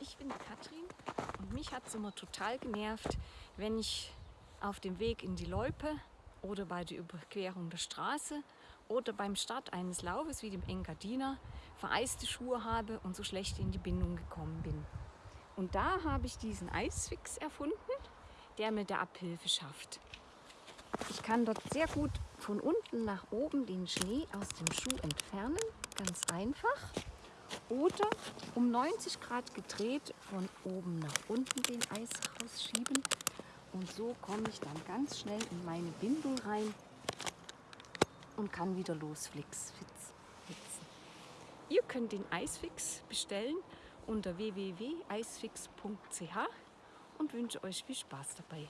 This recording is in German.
ich bin die Katrin und mich hat es immer total genervt, wenn ich auf dem Weg in die Loipe oder bei der Überquerung der Straße oder beim Start eines Laufes wie dem Engadiner vereiste Schuhe habe und so schlecht in die Bindung gekommen bin. Und da habe ich diesen Eisfix erfunden, der mir der Abhilfe schafft. Ich kann dort sehr gut von unten nach oben den Schnee aus dem Schuh entfernen, ganz einfach. Oder um 90 Grad gedreht von oben nach unten den Eis rausschieben. Und so komme ich dann ganz schnell in meine Bindung rein und kann wieder losflitzen. Ihr könnt den Eisfix bestellen unter www.eisfix.ch und wünsche euch viel Spaß dabei.